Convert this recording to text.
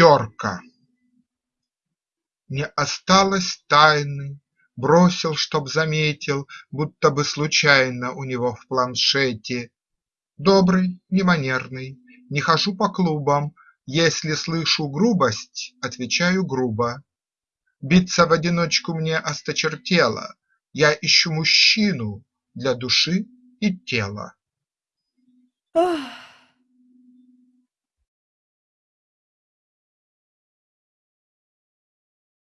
Терка Не осталось тайны, бросил, чтоб заметил, Будто бы случайно у него в планшете. Добрый, не манерный, не хожу по клубам, Если слышу грубость, отвечаю грубо. Биться в одиночку мне осточертело, Я ищу мужчину для души и тела. Ох!